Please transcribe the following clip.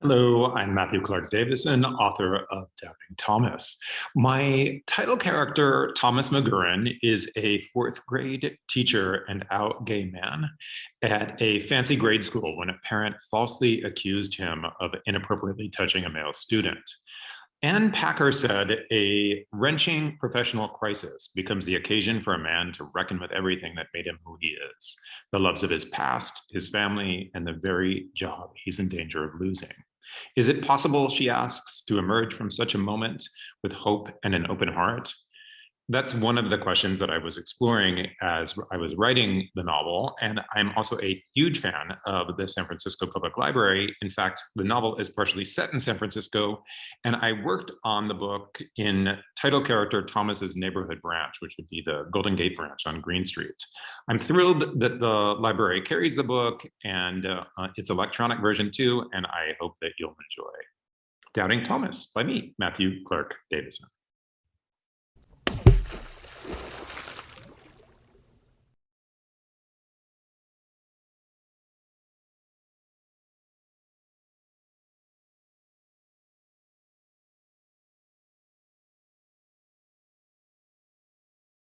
Hello, I'm Matthew Clark Davison, author of Doubting Thomas. My title character, Thomas McGurran, is a fourth grade teacher and out gay man at a fancy grade school when a parent falsely accused him of inappropriately touching a male student. Ann Packer said, a wrenching professional crisis becomes the occasion for a man to reckon with everything that made him who he is, the loves of his past, his family, and the very job he's in danger of losing. Is it possible, she asks, to emerge from such a moment with hope and an open heart? That's one of the questions that I was exploring as I was writing the novel. And I'm also a huge fan of the San Francisco Public Library. In fact, the novel is partially set in San Francisco. And I worked on the book in title character Thomas's neighborhood branch, which would be the Golden Gate branch on Green Street. I'm thrilled that the library carries the book and uh, its electronic version too. And I hope that you'll enjoy Doubting Thomas by me, Matthew Clark Davison.